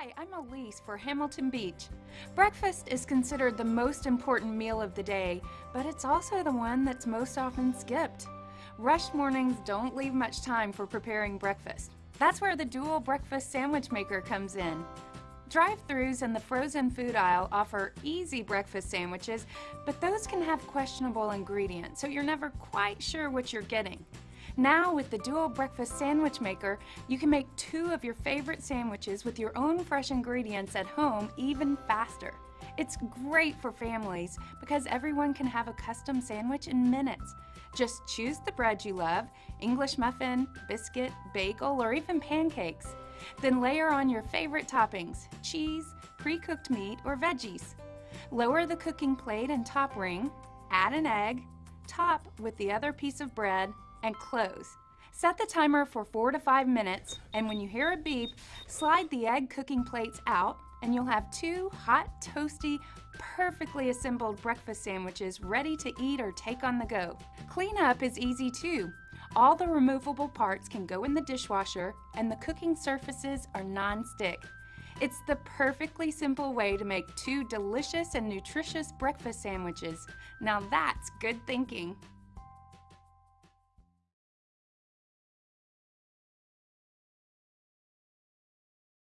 Hi, I'm Elise for Hamilton Beach. Breakfast is considered the most important meal of the day, but it's also the one that's most often skipped. Rush mornings don't leave much time for preparing breakfast. That's where the dual breakfast sandwich maker comes in. Drive-thrus and the frozen food aisle offer easy breakfast sandwiches, but those can have questionable ingredients, so you're never quite sure what you're getting. Now with the Dual Breakfast Sandwich Maker, you can make two of your favorite sandwiches with your own fresh ingredients at home even faster. It's great for families because everyone can have a custom sandwich in minutes. Just choose the bread you love, English muffin, biscuit, bagel, or even pancakes. Then layer on your favorite toppings, cheese, pre-cooked meat, or veggies. Lower the cooking plate and top ring, add an egg, top with the other piece of bread, and close. Set the timer for four to five minutes, and when you hear a beep, slide the egg cooking plates out, and you'll have two hot, toasty, perfectly assembled breakfast sandwiches ready to eat or take on the go. Cleanup is easy too. All the removable parts can go in the dishwasher, and the cooking surfaces are non-stick. It's the perfectly simple way to make two delicious and nutritious breakfast sandwiches. Now that's good thinking.